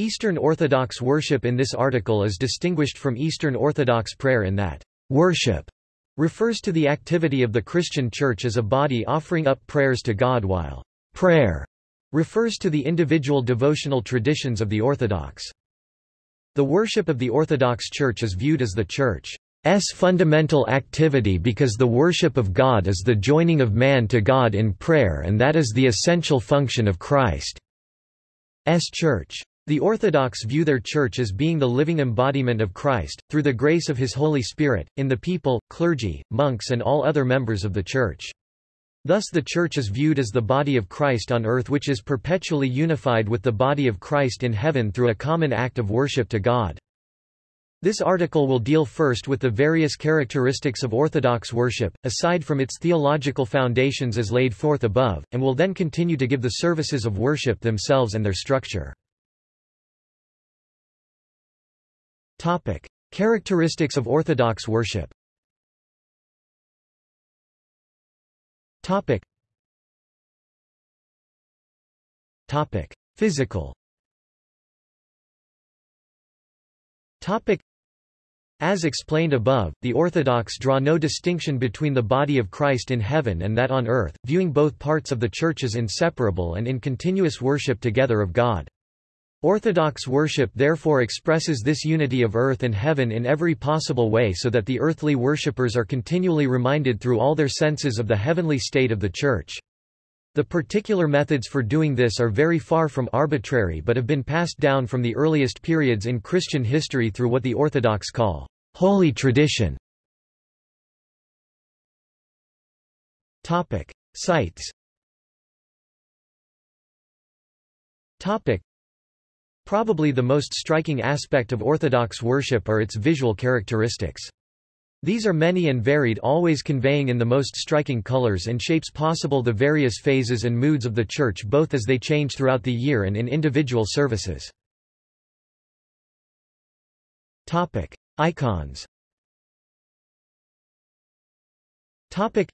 Eastern Orthodox worship in this article is distinguished from Eastern Orthodox prayer in that worship refers to the activity of the Christian Church as a body offering up prayers to God while prayer refers to the individual devotional traditions of the Orthodox. The worship of the Orthodox Church is viewed as the Church's fundamental activity because the worship of God is the joining of man to God in prayer and that is the essential function of Christ's Church. The Orthodox view their church as being the living embodiment of Christ, through the grace of His Holy Spirit, in the people, clergy, monks and all other members of the Church. Thus the Church is viewed as the body of Christ on earth which is perpetually unified with the body of Christ in heaven through a common act of worship to God. This article will deal first with the various characteristics of Orthodox worship, aside from its theological foundations as laid forth above, and will then continue to give the services of worship themselves and their structure. Topic. Characteristics of Orthodox worship Topic. Topic. Physical Topic. As explained above, the Orthodox draw no distinction between the body of Christ in heaven and that on earth, viewing both parts of the Church as inseparable and in continuous worship together of God. Orthodox worship therefore expresses this unity of earth and heaven in every possible way so that the earthly worshippers are continually reminded through all their senses of the heavenly state of the Church. The particular methods for doing this are very far from arbitrary but have been passed down from the earliest periods in Christian history through what the Orthodox call holy tradition. Topic: Sites. Topic: Probably the most striking aspect of Orthodox worship are its visual characteristics. These are many and varied always conveying in the most striking colors and shapes possible the various phases and moods of the Church both as they change throughout the year and in individual services. Icons Topic.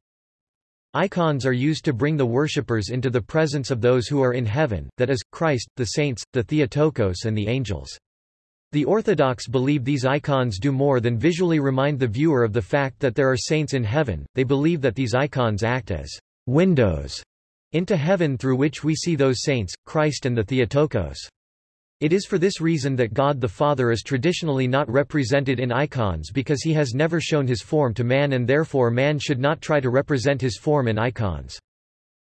Icons are used to bring the worshippers into the presence of those who are in heaven, that is, Christ, the saints, the Theotokos and the angels. The Orthodox believe these icons do more than visually remind the viewer of the fact that there are saints in heaven, they believe that these icons act as windows into heaven through which we see those saints, Christ and the Theotokos. It is for this reason that God the Father is traditionally not represented in icons because he has never shown his form to man and therefore man should not try to represent his form in icons.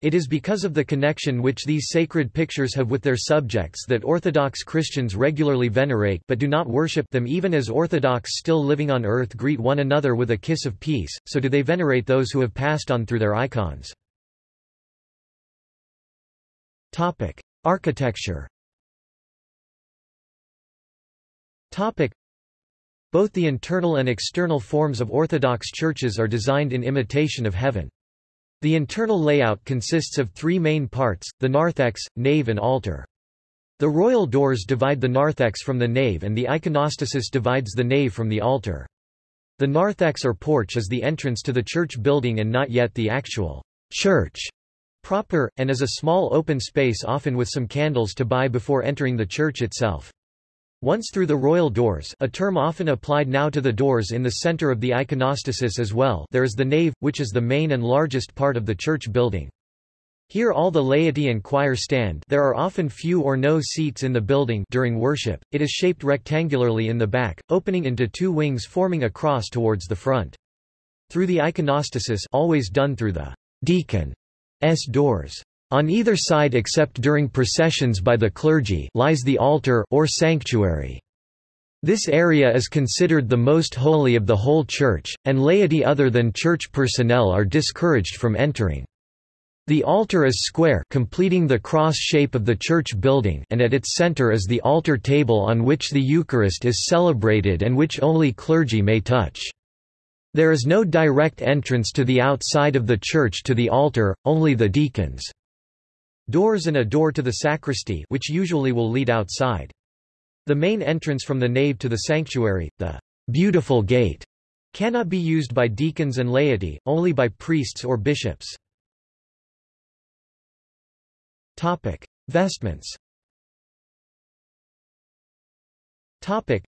It is because of the connection which these sacred pictures have with their subjects that Orthodox Christians regularly venerate but do not worship them even as Orthodox still living on earth greet one another with a kiss of peace, so do they venerate those who have passed on through their icons. Architecture Both the internal and external forms of Orthodox churches are designed in imitation of heaven. The internal layout consists of three main parts, the narthex, nave and altar. The royal doors divide the narthex from the nave and the iconostasis divides the nave from the altar. The narthex or porch is the entrance to the church building and not yet the actual church proper, and is a small open space often with some candles to buy before entering the church itself. Once through the royal doors a term often applied now to the doors in the center of the iconostasis as well there is the nave, which is the main and largest part of the church building. Here all the laity and choir stand there are often few or no seats in the building during worship, it is shaped rectangularly in the back, opening into two wings forming a cross towards the front. Through the iconostasis always done through the deacon's doors. On either side except during processions by the clergy lies the altar or sanctuary. This area is considered the most holy of the whole church, and laity other than church personnel are discouraged from entering. The altar is square completing the cross shape of the church building and at its center is the altar table on which the Eucharist is celebrated and which only clergy may touch. There is no direct entrance to the outside of the church to the altar, only the deacons' Doors and a door to the sacristy which usually will lead outside. The main entrance from the nave to the sanctuary, the beautiful gate, cannot be used by deacons and laity, only by priests or bishops. Topic: Vestments. Topic.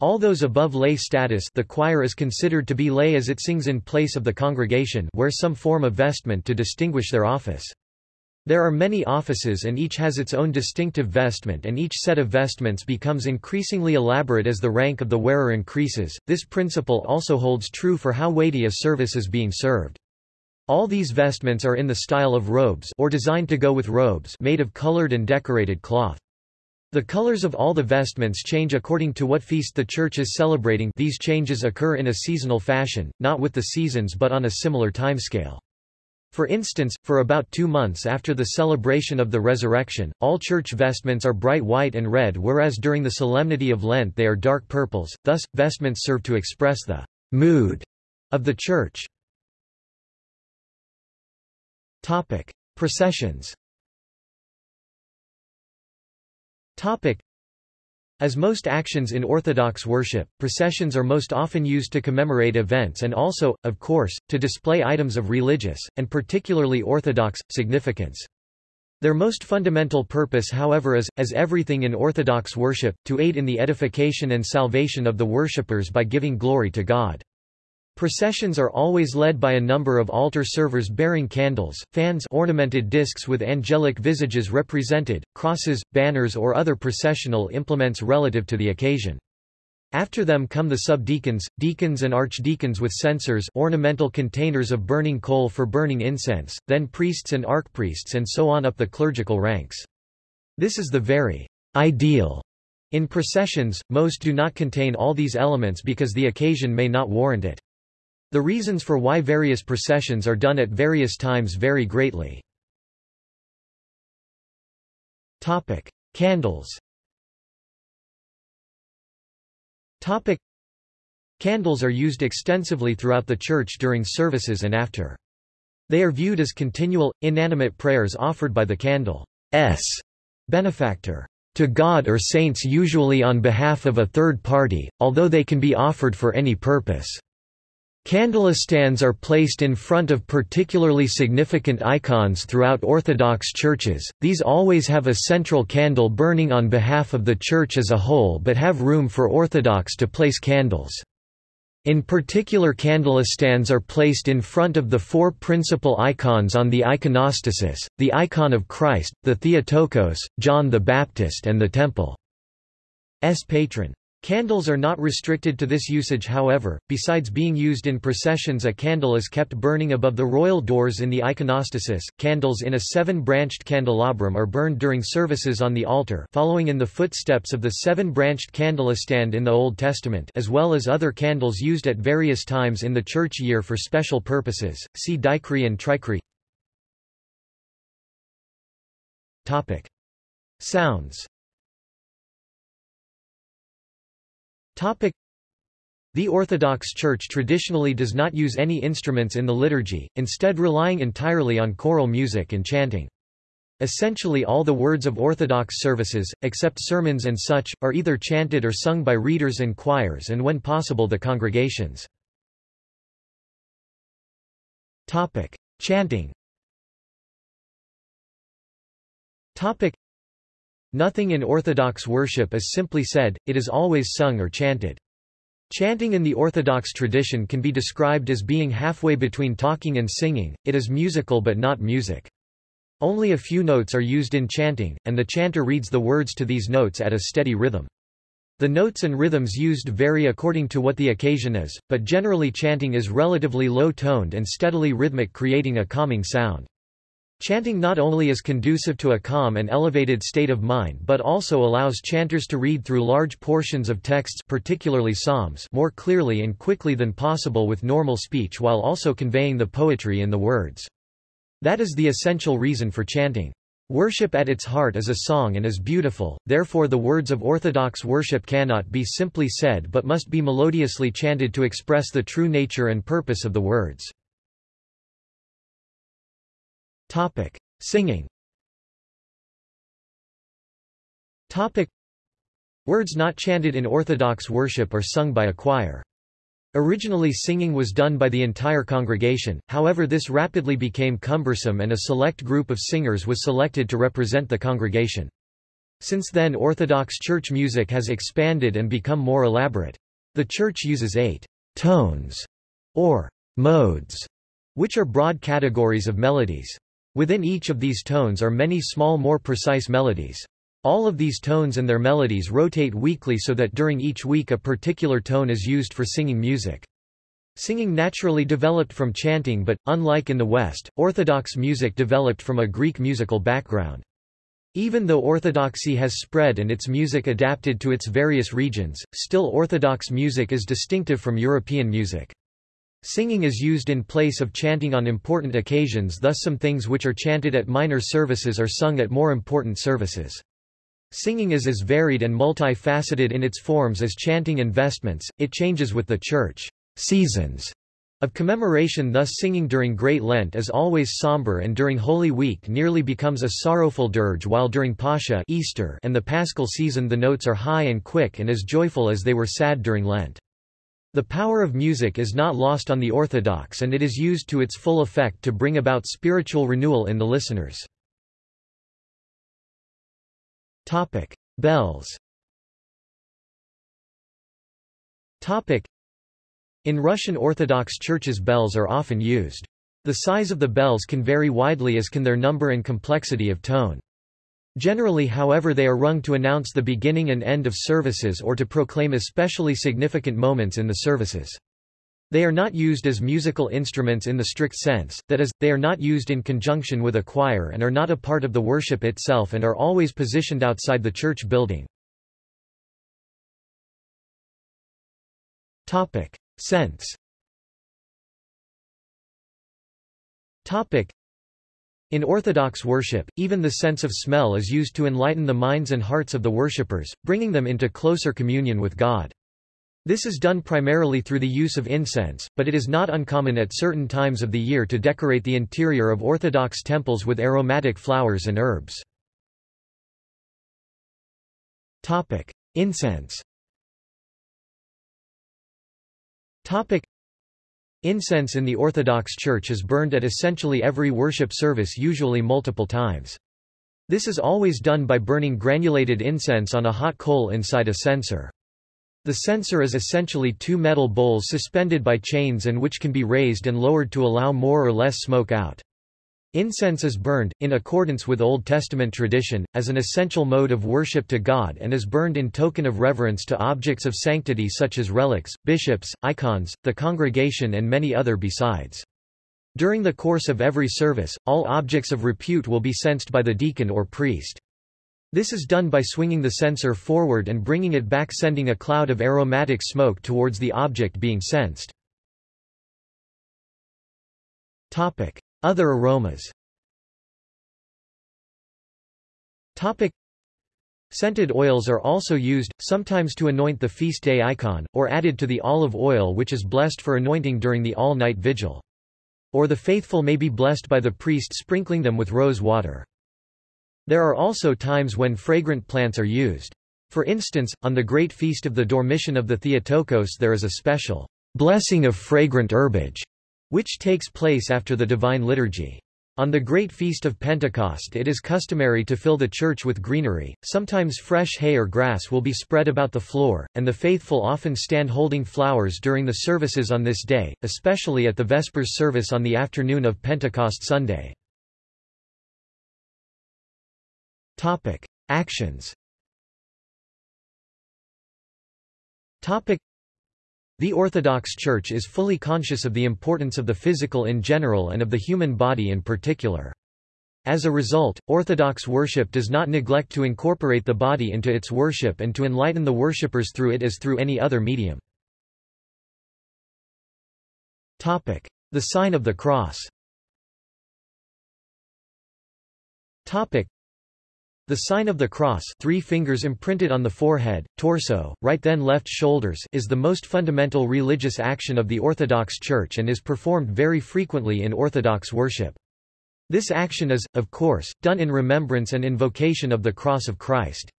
All those above lay status the choir is considered to be lay as it sings in place of the congregation wear some form of vestment to distinguish their office. There are many offices and each has its own distinctive vestment and each set of vestments becomes increasingly elaborate as the rank of the wearer increases. This principle also holds true for how weighty a service is being served. All these vestments are in the style of robes or designed to go with robes made of colored and decorated cloth. The colors of all the vestments change according to what feast the church is celebrating these changes occur in a seasonal fashion, not with the seasons but on a similar timescale. For instance, for about two months after the celebration of the resurrection, all church vestments are bright white and red whereas during the solemnity of Lent they are dark purples, thus, vestments serve to express the mood of the church. Topic. Processions Topic. As most actions in Orthodox worship, processions are most often used to commemorate events and also, of course, to display items of religious, and particularly Orthodox, significance. Their most fundamental purpose however is, as everything in Orthodox worship, to aid in the edification and salvation of the worshippers by giving glory to God. Processions are always led by a number of altar servers bearing candles, fans ornamented discs with angelic visages represented, crosses, banners or other processional implements relative to the occasion. After them come the subdeacons, deacons and archdeacons with censers ornamental containers of burning coal for burning incense, then priests and archpriests and so on up the clerical ranks. This is the very ideal. In processions, most do not contain all these elements because the occasion may not warrant it. The reasons for why various processions are done at various times vary greatly. Topic: Candles. Topic: Candles are used extensively throughout the church during services and after. They are viewed as continual, inanimate prayers offered by the candle's benefactor to God or saints usually on behalf of a third party, although they can be offered for any purpose. Candlestands are placed in front of particularly significant icons throughout Orthodox churches, these always have a central candle burning on behalf of the church as a whole but have room for Orthodox to place candles. In particular candlestands are placed in front of the four principal icons on the iconostasis, the icon of Christ, the Theotokos, John the Baptist and the Temple. Temple's patron. Candles are not restricted to this usage however, besides being used in processions a candle is kept burning above the royal doors in the iconostasis. Candles in a seven-branched candelabrum are burned during services on the altar following in the footsteps of the seven-branched candlestand in the Old Testament as well as other candles used at various times in the church year for special purposes, see dichri and trichri. Topic. Sounds Topic. The Orthodox Church traditionally does not use any instruments in the liturgy, instead relying entirely on choral music and chanting. Essentially all the words of Orthodox services, except sermons and such, are either chanted or sung by readers and choirs and when possible the congregations. Topic. Chanting. Nothing in Orthodox worship is simply said, it is always sung or chanted. Chanting in the Orthodox tradition can be described as being halfway between talking and singing, it is musical but not music. Only a few notes are used in chanting, and the chanter reads the words to these notes at a steady rhythm. The notes and rhythms used vary according to what the occasion is, but generally chanting is relatively low-toned and steadily rhythmic creating a calming sound. Chanting not only is conducive to a calm and elevated state of mind but also allows chanters to read through large portions of texts particularly psalms more clearly and quickly than possible with normal speech while also conveying the poetry in the words. That is the essential reason for chanting. Worship at its heart is a song and is beautiful, therefore the words of Orthodox worship cannot be simply said but must be melodiously chanted to express the true nature and purpose of the words. Topic: Singing. Topic: Words not chanted in Orthodox worship are sung by a choir. Originally singing was done by the entire congregation, however this rapidly became cumbersome and a select group of singers was selected to represent the congregation. Since then Orthodox church music has expanded and become more elaborate. The church uses eight tones, or modes, which are broad categories of melodies. Within each of these tones are many small more precise melodies. All of these tones and their melodies rotate weekly so that during each week a particular tone is used for singing music. Singing naturally developed from chanting but, unlike in the West, Orthodox music developed from a Greek musical background. Even though Orthodoxy has spread and its music adapted to its various regions, still Orthodox music is distinctive from European music. Singing is used in place of chanting on important occasions thus some things which are chanted at minor services are sung at more important services. Singing is as varied and multifaceted in its forms as chanting and vestments, it changes with the church seasons of commemoration thus singing during Great Lent is always somber and during Holy Week nearly becomes a sorrowful dirge while during Pascha Easter and the Paschal season the notes are high and quick and as joyful as they were sad during Lent. The power of music is not lost on the Orthodox and it is used to its full effect to bring about spiritual renewal in the listeners. Bells in Russian Orthodox churches bells are often used. The size of the bells can vary widely as can their number and complexity of tone. Generally however they are rung to announce the beginning and end of services or to proclaim especially significant moments in the services. They are not used as musical instruments in the strict sense, that is, they are not used in conjunction with a choir and are not a part of the worship itself and are always positioned outside the church building. Sense in Orthodox worship, even the sense of smell is used to enlighten the minds and hearts of the worshippers, bringing them into closer communion with God. This is done primarily through the use of incense, but it is not uncommon at certain times of the year to decorate the interior of Orthodox temples with aromatic flowers and herbs. Topic. Incense Topic. Incense in the Orthodox Church is burned at essentially every worship service usually multiple times. This is always done by burning granulated incense on a hot coal inside a censer. The censer is essentially two metal bowls suspended by chains and which can be raised and lowered to allow more or less smoke out. Incense is burned, in accordance with Old Testament tradition, as an essential mode of worship to God and is burned in token of reverence to objects of sanctity such as relics, bishops, icons, the congregation and many other besides. During the course of every service, all objects of repute will be censed by the deacon or priest. This is done by swinging the censer forward and bringing it back sending a cloud of aromatic smoke towards the object being censed. Other aromas Topic. Scented oils are also used, sometimes to anoint the feast day icon, or added to the olive oil which is blessed for anointing during the all-night vigil. Or the faithful may be blessed by the priest sprinkling them with rose water. There are also times when fragrant plants are used. For instance, on the great feast of the Dormition of the Theotokos there is a special blessing of fragrant herbage which takes place after the Divine Liturgy. On the Great Feast of Pentecost it is customary to fill the church with greenery, sometimes fresh hay or grass will be spread about the floor, and the faithful often stand holding flowers during the services on this day, especially at the Vespers service on the afternoon of Pentecost Sunday. Topic. Actions the Orthodox Church is fully conscious of the importance of the physical in general and of the human body in particular. As a result, Orthodox worship does not neglect to incorporate the body into its worship and to enlighten the worshippers through it as through any other medium. The sign of the cross the sign of the cross three fingers imprinted on the forehead, torso, right then left shoulders is the most fundamental religious action of the Orthodox Church and is performed very frequently in Orthodox worship. This action is, of course, done in remembrance and invocation of the cross of Christ.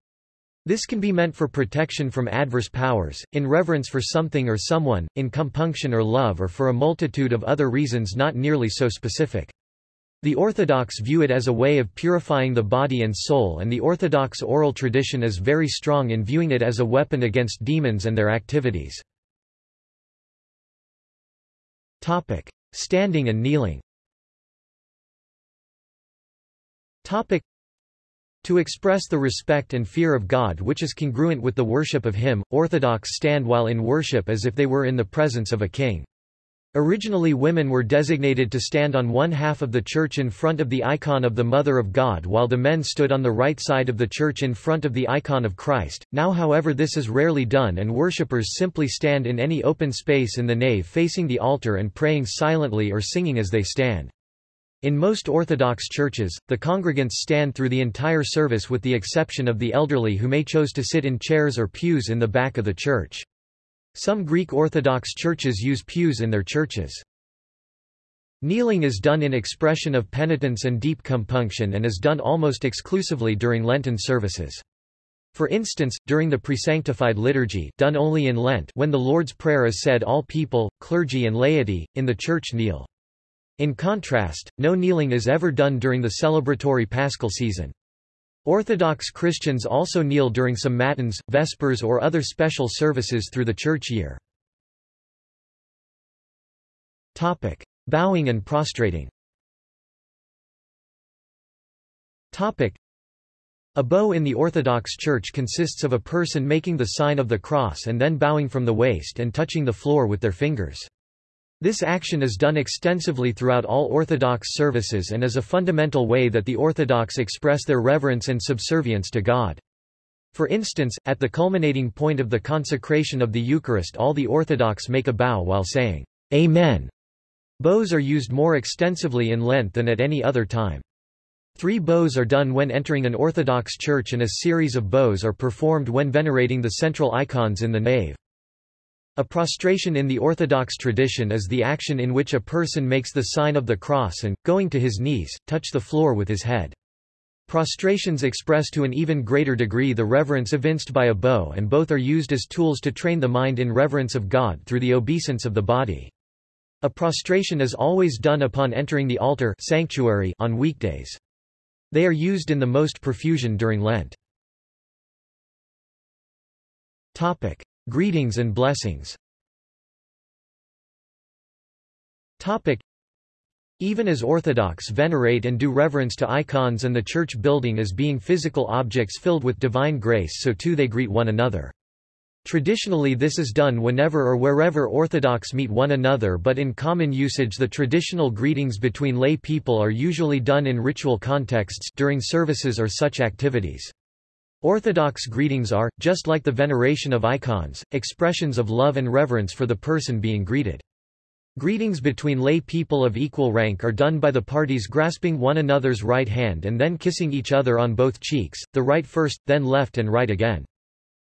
This can be meant for protection from adverse powers, in reverence for something or someone, in compunction or love or for a multitude of other reasons not nearly so specific. The Orthodox view it as a way of purifying the body and soul and the Orthodox oral tradition is very strong in viewing it as a weapon against demons and their activities. Standing and kneeling to express the respect and fear of God which is congruent with the worship of Him, Orthodox stand while in worship as if they were in the presence of a king. Originally women were designated to stand on one half of the church in front of the icon of the Mother of God while the men stood on the right side of the church in front of the icon of Christ. Now however this is rarely done and worshippers simply stand in any open space in the nave facing the altar and praying silently or singing as they stand. In most Orthodox churches, the congregants stand through the entire service with the exception of the elderly who may chose to sit in chairs or pews in the back of the church. Some Greek Orthodox churches use pews in their churches. Kneeling is done in expression of penitence and deep compunction and is done almost exclusively during Lenten services. For instance, during the presanctified liturgy done only in Lent when the Lord's Prayer is said all people, clergy and laity, in the church kneel. In contrast, no kneeling is ever done during the celebratory paschal season. Orthodox Christians also kneel during some matins, vespers or other special services through the church year. Topic: Bowing and prostrating. Topic: A bow in the Orthodox Church consists of a person making the sign of the cross and then bowing from the waist and touching the floor with their fingers. This action is done extensively throughout all Orthodox services and is a fundamental way that the Orthodox express their reverence and subservience to God. For instance, at the culminating point of the consecration of the Eucharist all the Orthodox make a bow while saying, Amen. Bows are used more extensively in Lent than at any other time. Three bows are done when entering an Orthodox church and a series of bows are performed when venerating the central icons in the nave. A prostration in the Orthodox tradition is the action in which a person makes the sign of the cross and, going to his knees, touch the floor with his head. Prostrations express to an even greater degree the reverence evinced by a bow and both are used as tools to train the mind in reverence of God through the obeisance of the body. A prostration is always done upon entering the altar sanctuary on weekdays. They are used in the most profusion during Lent. Topic. Greetings and blessings Topic. Even as Orthodox venerate and do reverence to icons and the church building as being physical objects filled with divine grace so too they greet one another. Traditionally this is done whenever or wherever Orthodox meet one another but in common usage the traditional greetings between lay people are usually done in ritual contexts during services or such activities. Orthodox greetings are, just like the veneration of icons, expressions of love and reverence for the person being greeted. Greetings between lay people of equal rank are done by the parties grasping one another's right hand and then kissing each other on both cheeks, the right first, then left and right again.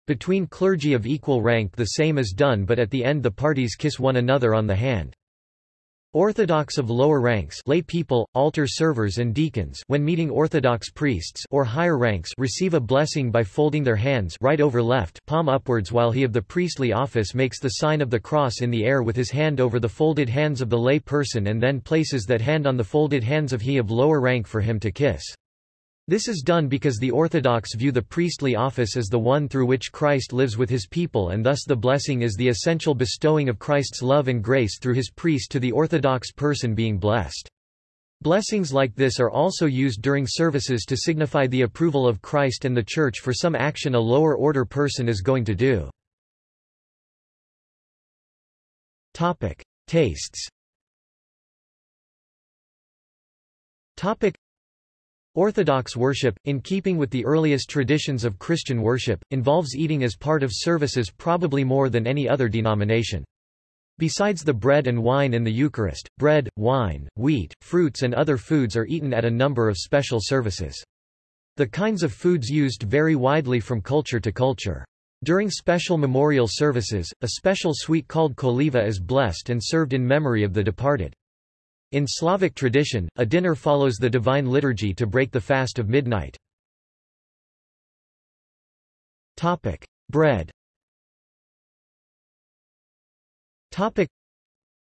Between clergy of equal rank the same is done but at the end the parties kiss one another on the hand. Orthodox of lower ranks lay people, altar servers and deacons when meeting Orthodox priests or higher ranks receive a blessing by folding their hands right over left palm upwards while he of the priestly office makes the sign of the cross in the air with his hand over the folded hands of the lay person and then places that hand on the folded hands of he of lower rank for him to kiss. This is done because the Orthodox view the priestly office as the one through which Christ lives with his people and thus the blessing is the essential bestowing of Christ's love and grace through his priest to the Orthodox person being blessed. Blessings like this are also used during services to signify the approval of Christ and the Church for some action a lower order person is going to do. Topic. Tastes Topic. Orthodox worship, in keeping with the earliest traditions of Christian worship, involves eating as part of services probably more than any other denomination. Besides the bread and wine in the Eucharist, bread, wine, wheat, fruits and other foods are eaten at a number of special services. The kinds of foods used vary widely from culture to culture. During special memorial services, a special sweet called koliva is blessed and served in memory of the departed. In Slavic tradition, a dinner follows the divine liturgy to break the fast of midnight. Topic: Bread. Topic: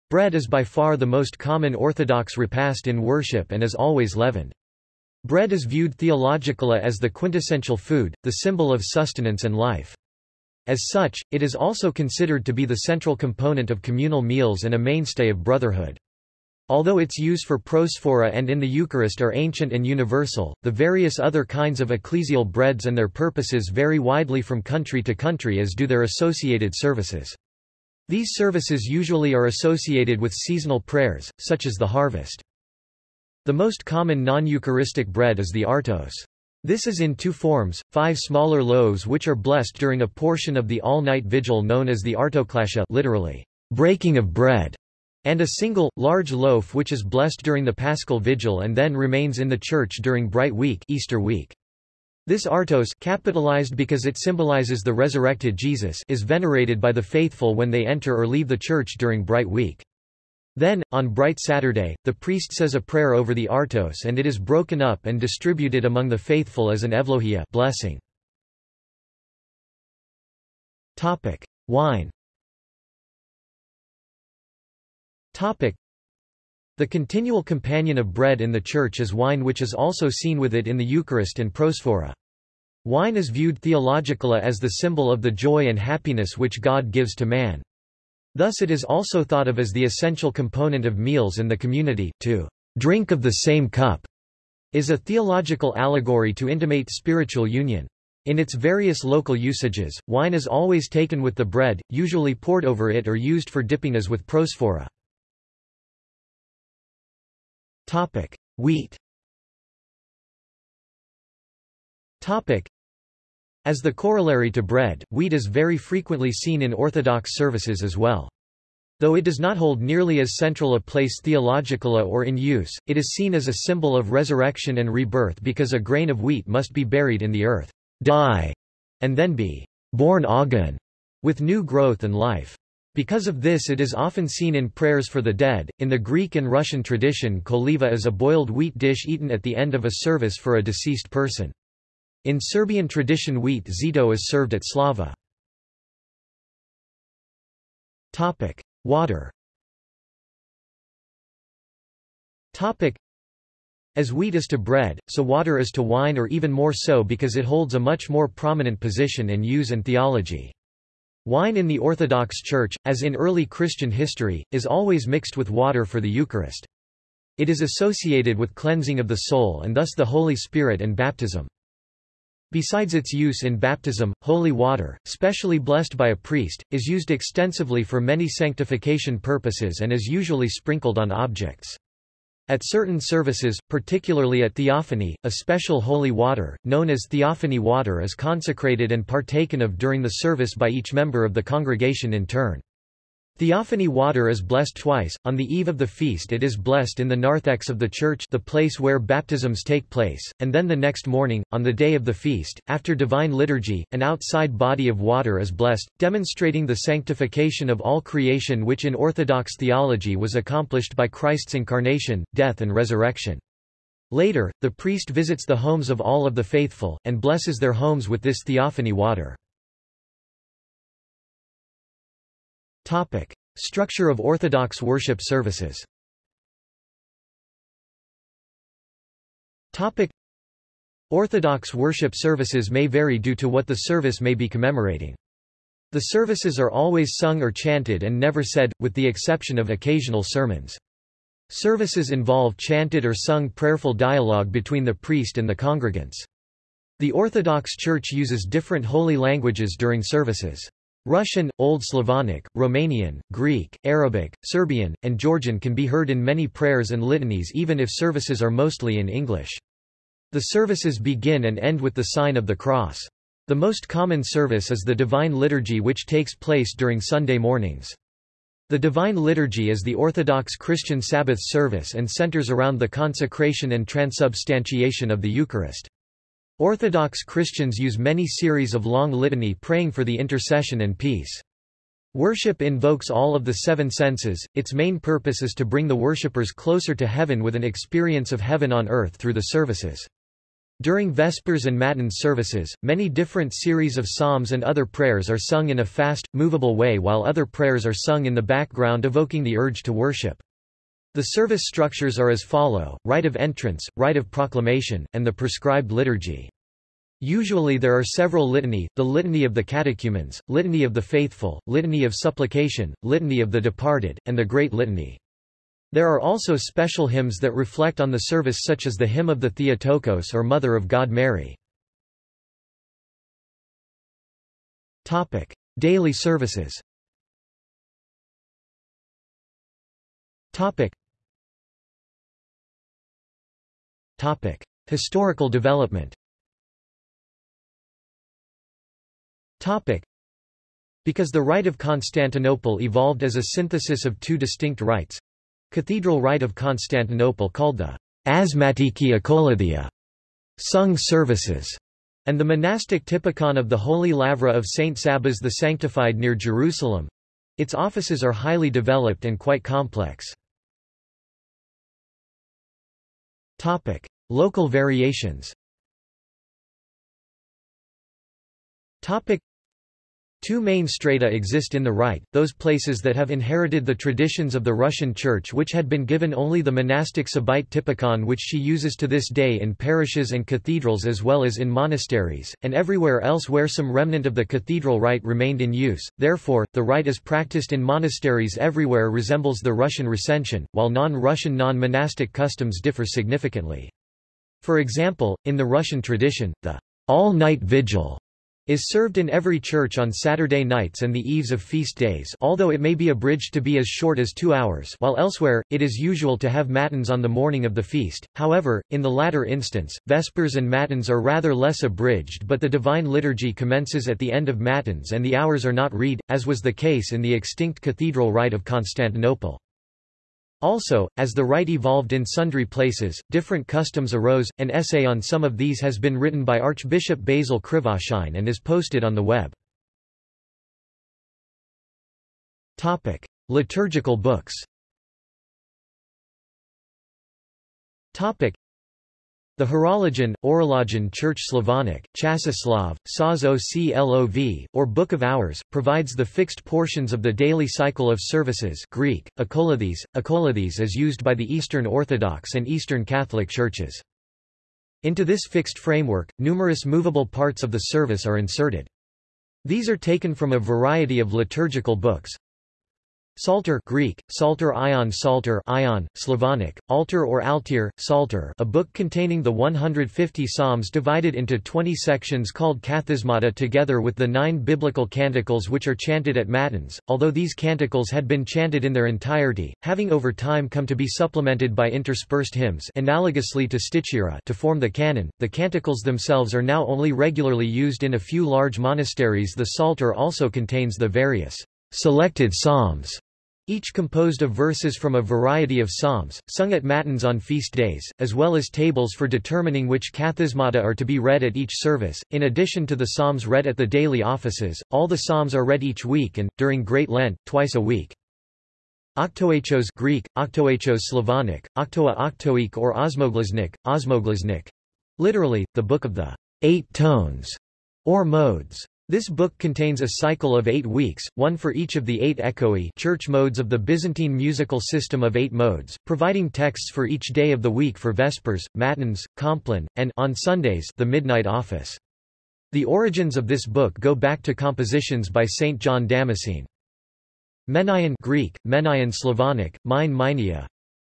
Bread is by far the most common Orthodox repast in worship and is always leavened. Bread is viewed theologically as the quintessential food, the symbol of sustenance and life. As such, it is also considered to be the central component of communal meals and a mainstay of brotherhood. Although its use for prosphora and in the Eucharist are ancient and universal, the various other kinds of ecclesial breads and their purposes vary widely from country to country as do their associated services. These services usually are associated with seasonal prayers, such as the harvest. The most common non-Eucharistic bread is the artos. This is in two forms, five smaller loaves which are blessed during a portion of the all-night vigil known as the artoklasia literally, breaking of bread, and a single, large loaf which is blessed during the paschal vigil and then remains in the church during Bright Week, Easter week. This artos capitalized because it symbolizes the resurrected Jesus is venerated by the faithful when they enter or leave the church during Bright Week. Then, on Bright Saturday, the priest says a prayer over the artos and it is broken up and distributed among the faithful as an evlohia blessing. Topic: Wine. Topic: the continual companion of bread in the Church is wine which is also seen with it in the Eucharist and prosphora. Wine is viewed theologically as the symbol of the joy and happiness which God gives to man. Thus it is also thought of as the essential component of meals in the community. To drink of the same cup is a theological allegory to intimate spiritual union. In its various local usages, wine is always taken with the bread, usually poured over it or used for dipping as with prosphora. Topic: Wheat. Topic: As the corollary to bread, wheat is very frequently seen in Orthodox services as well. Though it does not hold nearly as central a place theologically or in use, it is seen as a symbol of resurrection and rebirth because a grain of wheat must be buried in the earth, die, and then be born again, with new growth and life. Because of this it is often seen in prayers for the dead. In the Greek and Russian tradition koliva is a boiled wheat dish eaten at the end of a service for a deceased person. In Serbian tradition wheat zito is served at slava. Topic: Water. Topic: As wheat is to bread, so water is to wine or even more so because it holds a much more prominent position in use and theology. Wine in the Orthodox Church, as in early Christian history, is always mixed with water for the Eucharist. It is associated with cleansing of the soul and thus the Holy Spirit and baptism. Besides its use in baptism, holy water, specially blessed by a priest, is used extensively for many sanctification purposes and is usually sprinkled on objects. At certain services, particularly at theophany, a special holy water, known as theophany water is consecrated and partaken of during the service by each member of the congregation in turn. Theophany water is blessed twice, on the eve of the feast it is blessed in the narthex of the church the place where baptisms take place, and then the next morning, on the day of the feast, after divine liturgy, an outside body of water is blessed, demonstrating the sanctification of all creation which in Orthodox theology was accomplished by Christ's incarnation, death and resurrection. Later, the priest visits the homes of all of the faithful, and blesses their homes with this theophany water. Topic. Structure of Orthodox worship services Topic. Orthodox worship services may vary due to what the service may be commemorating. The services are always sung or chanted and never said, with the exception of occasional sermons. Services involve chanted or sung prayerful dialogue between the priest and the congregants. The Orthodox Church uses different holy languages during services. Russian, Old Slavonic, Romanian, Greek, Arabic, Serbian, and Georgian can be heard in many prayers and litanies even if services are mostly in English. The services begin and end with the sign of the cross. The most common service is the Divine Liturgy which takes place during Sunday mornings. The Divine Liturgy is the Orthodox Christian Sabbath service and centers around the consecration and transubstantiation of the Eucharist. Orthodox Christians use many series of long litany praying for the intercession and peace. Worship invokes all of the seven senses, its main purpose is to bring the worshippers closer to heaven with an experience of heaven on earth through the services. During Vespers and Matins services, many different series of psalms and other prayers are sung in a fast, movable way while other prayers are sung in the background evoking the urge to worship. The service structures are as follow, rite of entrance, rite of proclamation, and the prescribed liturgy. Usually there are several litany, the Litany of the Catechumens, Litany of the Faithful, Litany of Supplication, Litany of the Departed, and the Great Litany. There are also special hymns that reflect on the service such as the Hymn of the Theotokos or Mother of God Mary. Topic: Daily services Historical development Topic. Because the Rite of Constantinople evolved as a synthesis of two distinct rites, Cathedral Rite of Constantinople called the Asmatiki Akolouthia sung services, and the monastic typicon of the Holy Lavra of Saint Sabas the Sanctified near Jerusalem. Its offices are highly developed and quite complex. Topic: Local variations. Topic: Two main strata exist in the rite, those places that have inherited the traditions of the Russian Church which had been given only the monastic Sabaite typicon which she uses to this day in parishes and cathedrals as well as in monasteries, and everywhere else where some remnant of the cathedral rite remained in use, therefore, the rite as practiced in monasteries everywhere resembles the Russian recension, while non-Russian non-monastic customs differ significantly. For example, in the Russian tradition, the all-night vigil is served in every church on Saturday nights and the eves of feast days although it may be abridged to be as short as two hours while elsewhere, it is usual to have matins on the morning of the feast. However, in the latter instance, vespers and matins are rather less abridged but the divine liturgy commences at the end of matins and the hours are not read, as was the case in the extinct cathedral rite of Constantinople. Also, as the rite evolved in sundry places, different customs arose. An essay on some of these has been written by Archbishop Basil Krivoshein and is posted on the web. Topic: Liturgical books. Topic: the Horologion, Orologion Church Slavonic, Chasoslov, Saz Oclov, or Book of Hours, provides the fixed portions of the daily cycle of services Greek, akolouthis. Akolouthis is used by the Eastern Orthodox and Eastern Catholic churches. Into this fixed framework, numerous movable parts of the service are inserted. These are taken from a variety of liturgical books, Psalter Greek, Psalterion Psalter Ion, Slavonic, Altar or Altir, Psalter a book containing the 150 psalms divided into 20 sections called Kathismata together with the nine biblical canticles which are chanted at Matins, although these canticles had been chanted in their entirety, having over time come to be supplemented by interspersed hymns analogously to Stichira to form the canon, the canticles themselves are now only regularly used in a few large monasteries. The Psalter also contains the various selected psalms each composed of verses from a variety of psalms, sung at matins on feast days, as well as tables for determining which kathismata are to be read at each service. In addition to the psalms read at the daily offices, all the psalms are read each week and, during Great Lent, twice a week. Octoechos Greek, Octoechos Slavonic, Octoa Octoik or Osmoglasnik, Osmoglasnik. Literally, the Book of the Eight Tones, or Modes. This book contains a cycle of eight weeks, one for each of the eight echoe church modes of the Byzantine musical system of eight modes, providing texts for each day of the week for Vespers, Matins, Compline, and on Sundays the Midnight Office. The origins of this book go back to compositions by Saint John Damascene. Menion Greek, Menaion Slavonic, Mine Minia,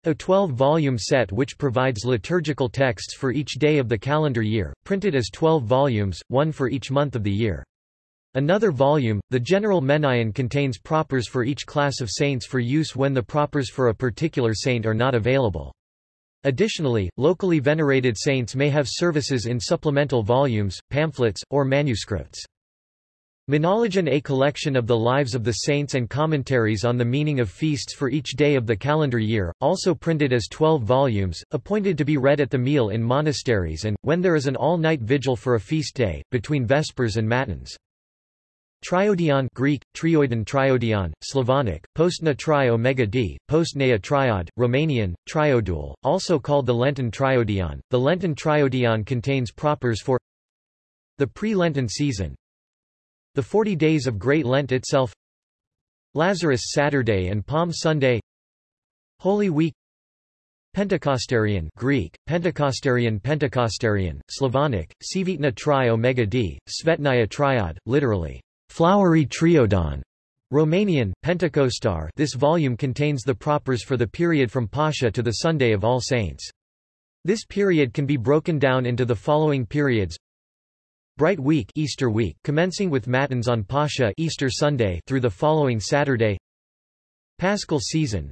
a 12-volume set which provides liturgical texts for each day of the calendar year, printed as 12 volumes, one for each month of the year. Another volume, the General Menaion contains propers for each class of saints for use when the propers for a particular saint are not available. Additionally, locally venerated saints may have services in supplemental volumes, pamphlets, or manuscripts. Menologion a collection of the lives of the saints and commentaries on the meaning of feasts for each day of the calendar year, also printed as 12 volumes, appointed to be read at the meal in monasteries and, when there is an all-night vigil for a feast day, between vespers and matins. Triodion Greek, trioidon triodion, Slavonic, postna tri omega d, postnea triod, Romanian, triodul, also called the Lenten triodion. The Lenten triodion contains propers for the pre-Lenten season, the 40 days of Great Lent itself, Lazarus Saturday and Palm Sunday, Holy Week, Pentecostarion Greek, Pentecostarion Pentecostarion, Slavonic, Sivitna tri omega d, Svetnaya triod, literally, Flowery Triodion. Romanian, Pentecostar This volume contains the propers for the period from Pascha to the Sunday of All Saints. This period can be broken down into the following periods. Bright Week, Easter week commencing with Matins on Pascha Easter Sunday through the following Saturday. Paschal season,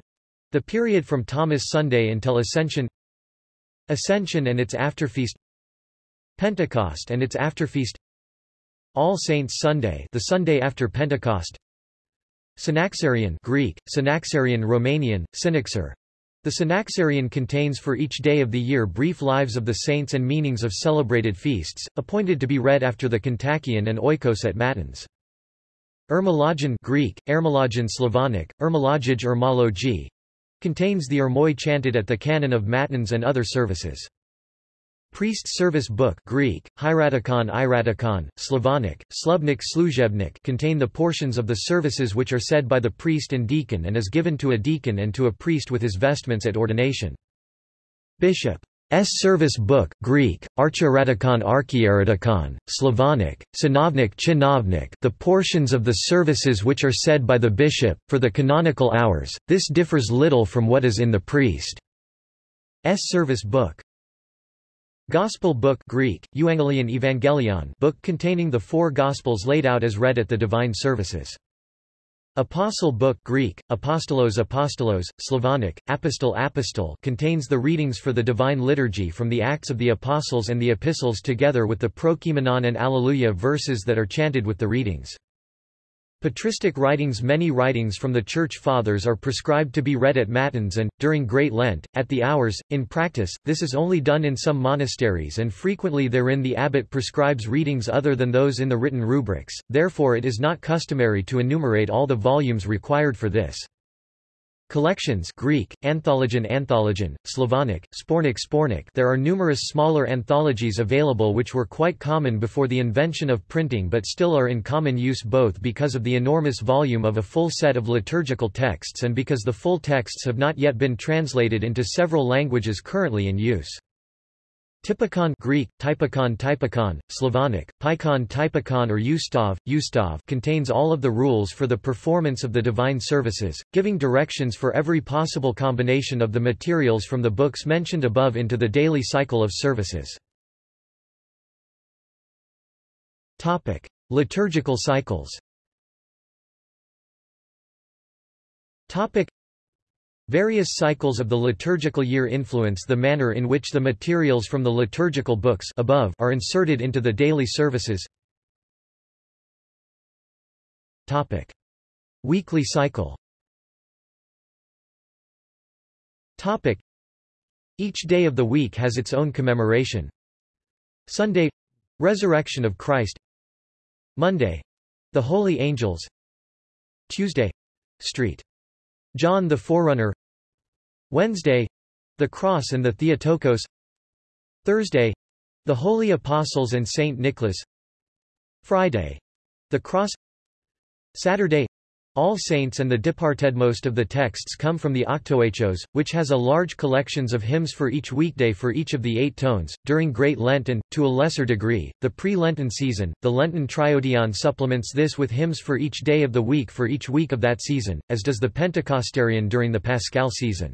the period from Thomas Sunday until Ascension. Ascension and its afterfeast. Pentecost and its afterfeast. All Saints Sunday, the Sunday after Pentecost. Synaxarion Greek, Synaxarion Romanian, Synaxar. The Synaxarion contains for each day of the year brief lives of the saints and meanings of celebrated feasts, appointed to be read after the Kontakion and Oikos at Matins. Ermologion Greek, Ermologion Slavonic, Ermologij Ermologi, contains the Ermoi chanted at the canon of Matins and other services. Priest Service Book Greek, Hieratikon Iratikon, Slavonic, Slubnik Sluzhebnik contain the portions of the services which are said by the priest and deacon and is given to a deacon and to a priest with his vestments at ordination. Bishop S. Service Book Greek, Archieratikon Archieratikon, Slavonic, Sinovnik Chinovnik the portions of the services which are said by the bishop, for the canonical hours, this differs little from what is in the priest's service book. Gospel book Greek, Euangelion Evangelion book containing the four Gospels laid out as read at the divine services. Apostle book Greek, Apostolos Apostolos, Slavonic, Apostol Apostol contains the readings for the divine liturgy from the Acts of the Apostles and the Epistles together with the Prokeimenon and Alleluia verses that are chanted with the readings. Patristic writings Many writings from the Church Fathers are prescribed to be read at Matins and, during Great Lent, at the hours. In practice, this is only done in some monasteries and frequently therein the abbot prescribes readings other than those in the written rubrics, therefore it is not customary to enumerate all the volumes required for this. Collections Greek, Anthologion Anthologion, Slavonic, Sbornik Sbornik There are numerous smaller anthologies available which were quite common before the invention of printing but still are in common use both because of the enormous volume of a full set of liturgical texts and because the full texts have not yet been translated into several languages currently in use. Typikon Greek, typikon typikon, Slavonic, Pikon typikon or Ustav, Ustav contains all of the rules for the performance of the divine services, giving directions for every possible combination of the materials from the books mentioned above into the daily cycle of services. Topic. Liturgical cycles Topic. Various cycles of the liturgical year influence the manner in which the materials from the liturgical books above are inserted into the daily services. Topic. Weekly cycle Topic. Each day of the week has its own commemoration. Sunday — Resurrection of Christ Monday — The Holy Angels Tuesday — Street. John the Forerunner Wednesday the Cross and the Theotokos Thursday the Holy Apostles and Saint Nicholas Friday the Cross Saturday all Saints and the Departed Most of the texts come from the Octoechos, which has a large collections of hymns for each weekday for each of the eight tones. During Great Lent and, to a lesser degree, the pre-Lenten season, the Lenten Triodion supplements this with hymns for each day of the week for each week of that season, as does the Pentecostarion during the Paschal season.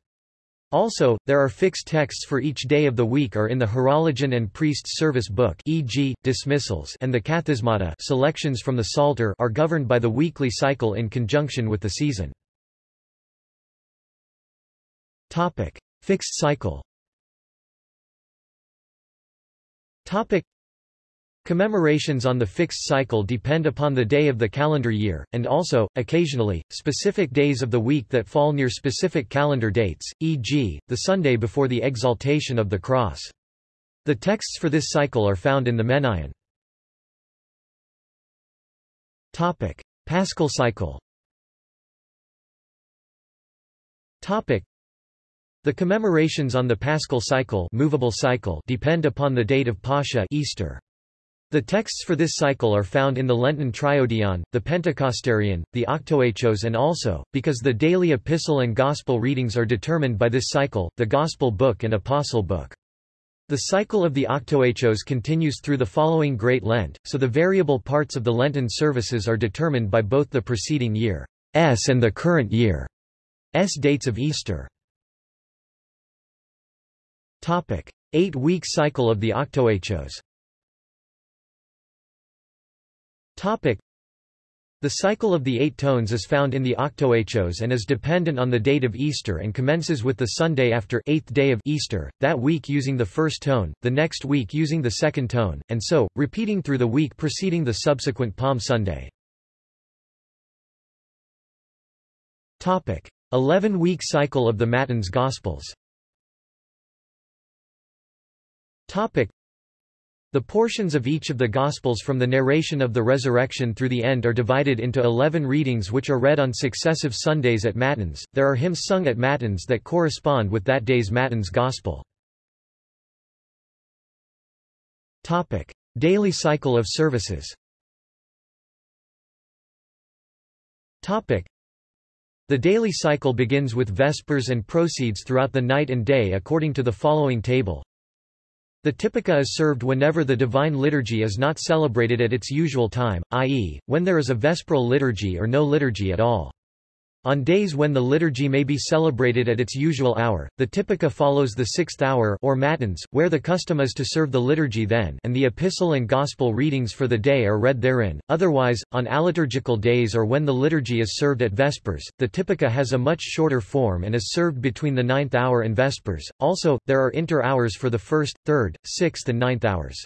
Also, there are fixed texts for each day of the week are in the Horologion and Priest's Service Book e.g., dismissals and the Kathismata selections from the Psalter are governed by the weekly cycle in conjunction with the season. Topic. Fixed cycle Topic. Commemorations on the fixed cycle depend upon the day of the calendar year, and also, occasionally, specific days of the week that fall near specific calendar dates, e.g., the Sunday before the exaltation of the cross. The texts for this cycle are found in the Menaion. Topic: Paschal cycle. Topic: The commemorations on the Paschal cycle, movable cycle depend upon the date of Pascha Easter. The texts for this cycle are found in the Lenten Triodion, the Pentecostarion, the Octoechos and also, because the daily epistle and gospel readings are determined by this cycle, the Gospel book and Apostle book. The cycle of the Octoechos continues through the following Great Lent, so the variable parts of the Lenten services are determined by both the preceding year's and the current year's dates of Easter. Eight-week cycle of the Octoechos Topic. The cycle of the eight tones is found in the Octoechos and is dependent on the date of Easter and commences with the Sunday after eighth day of Easter, that week using the first tone, the next week using the second tone, and so, repeating through the week preceding the subsequent Palm Sunday. Topic. 11-week cycle of the Matins Gospels Topic. The portions of each of the Gospels from the narration of the resurrection through the end are divided into eleven readings which are read on successive Sundays at Matins. There are hymns sung at Matins that correspond with that day's Matins Gospel. Topic. Daily cycle of services Topic. The daily cycle begins with Vespers and proceeds throughout the night and day according to the following table. The Typica is served whenever the Divine Liturgy is not celebrated at its usual time, i.e., when there is a vesperal liturgy or no liturgy at all. On days when the liturgy may be celebrated at its usual hour, the Typica follows the sixth hour or matins, where the custom is to serve the liturgy then and the epistle and gospel readings for the day are read therein. Otherwise, on aliturgical days or when the liturgy is served at Vespers, the Typica has a much shorter form and is served between the ninth hour and Vespers. Also, there are inter-hours for the first, third, sixth and ninth hours.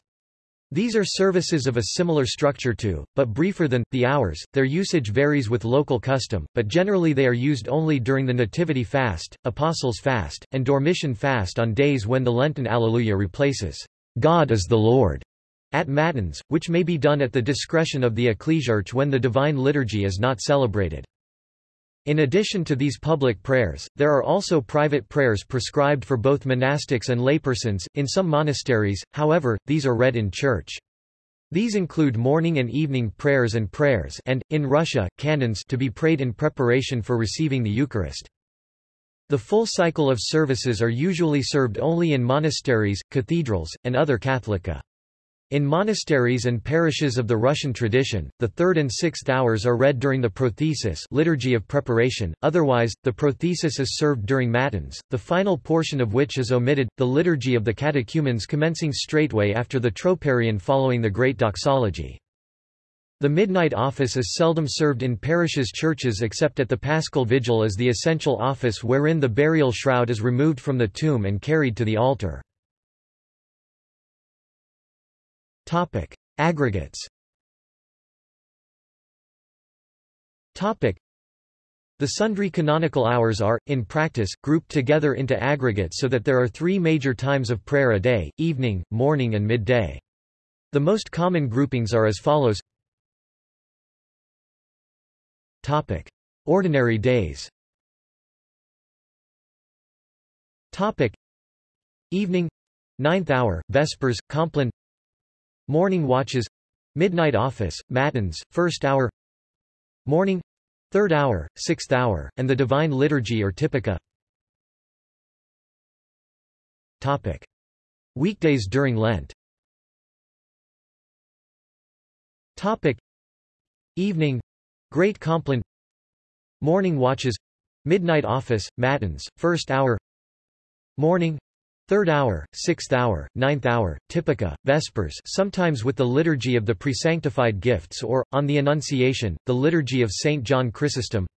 These are services of a similar structure to, but briefer than, the hours. Their usage varies with local custom, but generally they are used only during the Nativity fast, Apostles' fast, and Dormition fast on days when the Lenten Alleluia replaces, God is the Lord, at Matins, which may be done at the discretion of the ecclesiarch when the Divine Liturgy is not celebrated. In addition to these public prayers, there are also private prayers prescribed for both monastics and laypersons, in some monasteries, however, these are read in church. These include morning and evening prayers and prayers and, in Russia, canons to be prayed in preparation for receiving the Eucharist. The full cycle of services are usually served only in monasteries, cathedrals, and other Catholica. In monasteries and parishes of the Russian tradition, the third and sixth hours are read during the prothesis liturgy of preparation, otherwise, the prothesis is served during matins, the final portion of which is omitted, the liturgy of the catechumens commencing straightway after the troparion following the Great Doxology. The midnight office is seldom served in parishes' churches except at the Paschal Vigil as the essential office wherein the burial shroud is removed from the tomb and carried to the altar. Topic: Aggregates. Topic: The sundry canonical hours are, in practice, grouped together into aggregates so that there are three major times of prayer a day, evening, morning and midday. The most common groupings are as follows Topic. Ordinary days Topic. Evening Ninth hour, Vespers, Compline Morning watches Midnight office, matins, first hour Morning Third hour, sixth hour, and the Divine Liturgy or Typica Topic. Weekdays during Lent Topic. Evening Great Compline Morning watches Midnight office, matins, first hour Morning Third hour, sixth hour, ninth hour, typica, vespers sometimes with the liturgy of the presanctified gifts or, on the Annunciation, the liturgy of St. John Chrysostom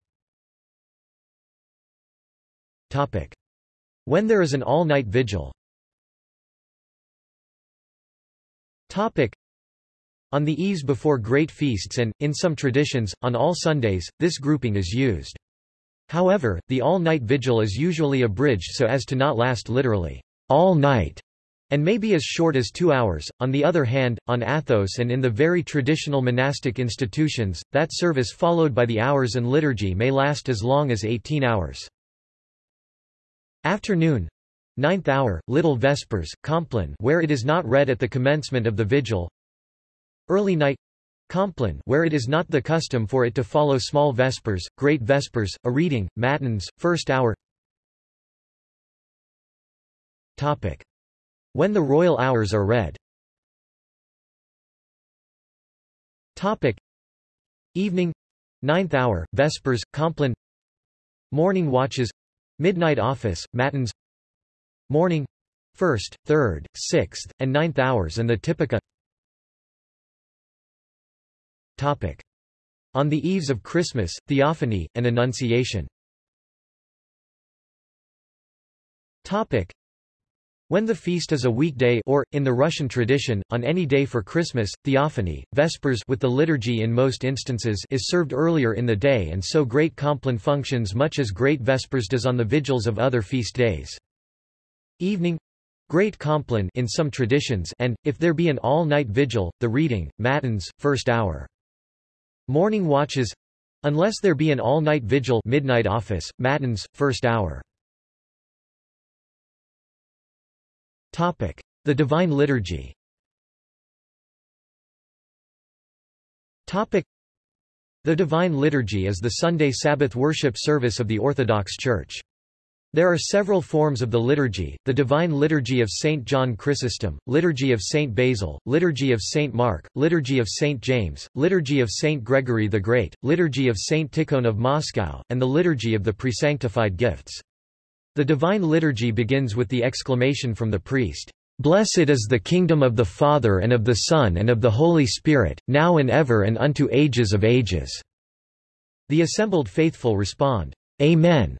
Topic. When there is an all-night vigil Topic. On the eves before great feasts and, in some traditions, on all Sundays, this grouping is used. However, the all-night vigil is usually abridged so as to not last literally all night, and may be as short as two hours. On the other hand, on Athos and in the very traditional monastic institutions, that service followed by the hours and liturgy may last as long as 18 hours. Afternoon Ninth hour, Little Vespers, Compline where it is not read at the commencement of the vigil Early night Compline where it is not the custom for it to follow small Vespers, Great Vespers, a reading, Matins, first hour. When the royal hours are read. Evening Ninth hour, Vespers, Compline Morning watches Midnight office, Matins Morning First, Third, Sixth, and Ninth hours and the Typica Topic. On the eves of Christmas, Theophany, and Annunciation Topic. When the feast is a weekday or, in the Russian tradition, on any day for Christmas, Theophany, Vespers with the liturgy in most instances is served earlier in the day and so Great Compline functions much as Great Vespers does on the vigils of other feast days. Evening Great Compline in some traditions and, if there be an all-night vigil, the reading, Matins, first hour. Morning watches unless there be an all-night vigil midnight office, Matins, first hour. The Divine Liturgy. The Divine Liturgy is the Sunday Sabbath worship service of the Orthodox Church. There are several forms of the liturgy, the Divine Liturgy of St. John Chrysostom, Liturgy of St. Basil, Liturgy of St. Mark, Liturgy of St. James, Liturgy of St. Gregory the Great, Liturgy of St. Tikhon of Moscow, and the Liturgy of the Presanctified Gifts. The Divine Liturgy begins with the exclamation from the priest, Blessed is the kingdom of the Father and of the Son and of the Holy Spirit, now and ever and unto ages of ages." The assembled faithful respond, Amen,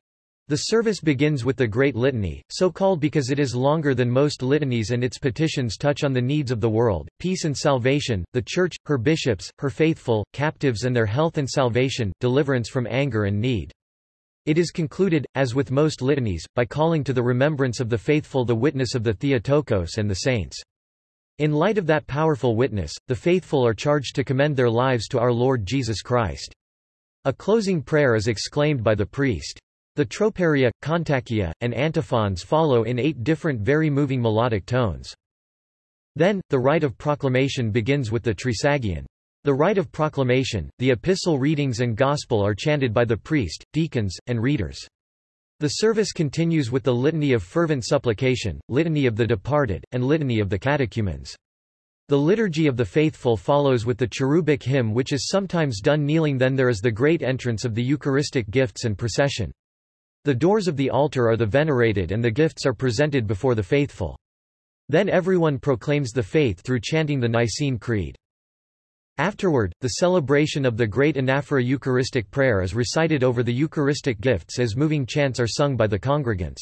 the service begins with the Great Litany, so called because it is longer than most litanies and its petitions touch on the needs of the world, peace and salvation, the Church, her bishops, her faithful, captives and their health and salvation, deliverance from anger and need. It is concluded, as with most litanies, by calling to the remembrance of the faithful the witness of the Theotokos and the saints. In light of that powerful witness, the faithful are charged to commend their lives to our Lord Jesus Christ. A closing prayer is exclaimed by the priest. The troparia, kontakia, and antiphons follow in eight different very moving melodic tones. Then, the rite of proclamation begins with the Trisagion. The rite of proclamation, the epistle readings and gospel are chanted by the priest, deacons, and readers. The service continues with the Litany of Fervent Supplication, Litany of the Departed, and Litany of the Catechumens. The Liturgy of the Faithful follows with the cherubic hymn which is sometimes done kneeling then there is the great entrance of the Eucharistic gifts and procession. The doors of the altar are the venerated and the gifts are presented before the faithful. Then everyone proclaims the faith through chanting the Nicene Creed. Afterward, the celebration of the great anaphora Eucharistic prayer is recited over the Eucharistic gifts as moving chants are sung by the congregants.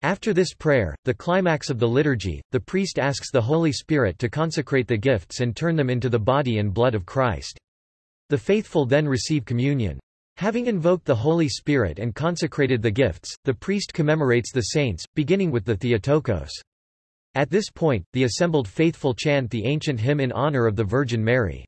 After this prayer, the climax of the liturgy, the priest asks the Holy Spirit to consecrate the gifts and turn them into the body and blood of Christ. The faithful then receive communion. Having invoked the Holy Spirit and consecrated the gifts, the priest commemorates the saints, beginning with the Theotokos. At this point, the assembled faithful chant the ancient hymn in honor of the Virgin Mary.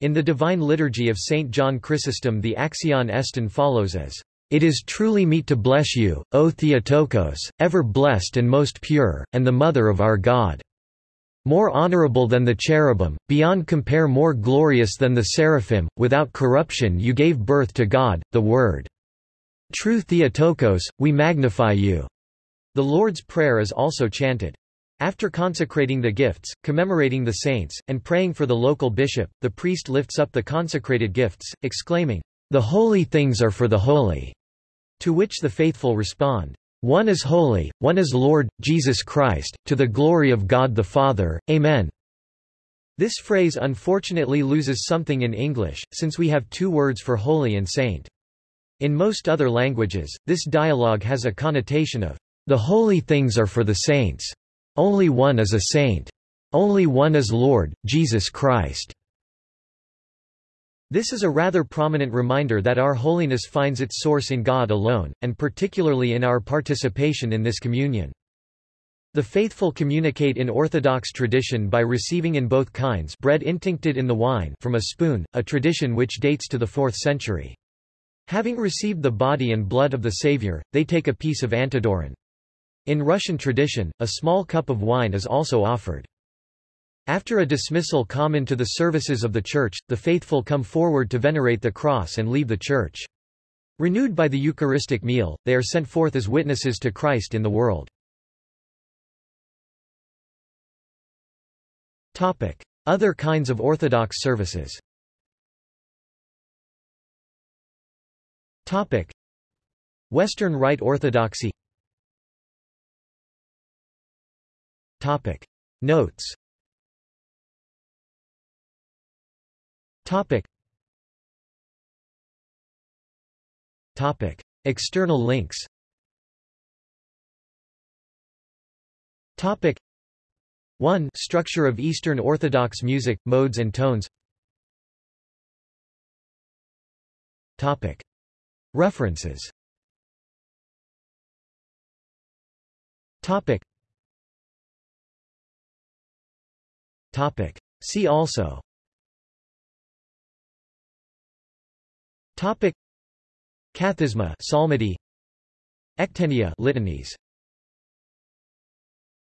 In the Divine Liturgy of St. John Chrysostom the Axion Estin follows as, It is truly meet to bless you, O Theotokos, ever blessed and most pure, and the Mother of our God more honorable than the cherubim, beyond compare more glorious than the seraphim, without corruption you gave birth to God, the Word. True Theotokos, we magnify you." The Lord's Prayer is also chanted. After consecrating the gifts, commemorating the saints, and praying for the local bishop, the priest lifts up the consecrated gifts, exclaiming, The holy things are for the holy, to which the faithful respond, one is holy, one is Lord, Jesus Christ, to the glory of God the Father, Amen. This phrase unfortunately loses something in English, since we have two words for holy and saint. In most other languages, this dialogue has a connotation of, the holy things are for the saints. Only one is a saint. Only one is Lord, Jesus Christ. This is a rather prominent reminder that our holiness finds its source in God alone, and particularly in our participation in this communion. The faithful communicate in Orthodox tradition by receiving in both kinds bread intincted in the wine from a spoon, a tradition which dates to the 4th century. Having received the body and blood of the Savior, they take a piece of antidoron. In Russian tradition, a small cup of wine is also offered. After a dismissal common to the services of the Church, the faithful come forward to venerate the cross and leave the Church. Renewed by the Eucharistic meal, they are sent forth as witnesses to Christ in the world. Other kinds of Orthodox services Western Rite Orthodoxy Notes. External links. 1 Structure of Eastern Orthodox music, modes and tones. References See also. Topic. Kathisma psalmody. Ectenia litanies